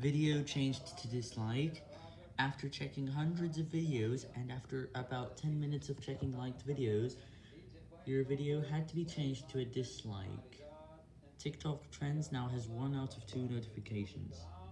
Video changed to dislike. After checking hundreds of videos, and after about 10 minutes of checking liked videos, your video had to be changed to a dislike. TikTok Trends now has 1 out of 2 notifications.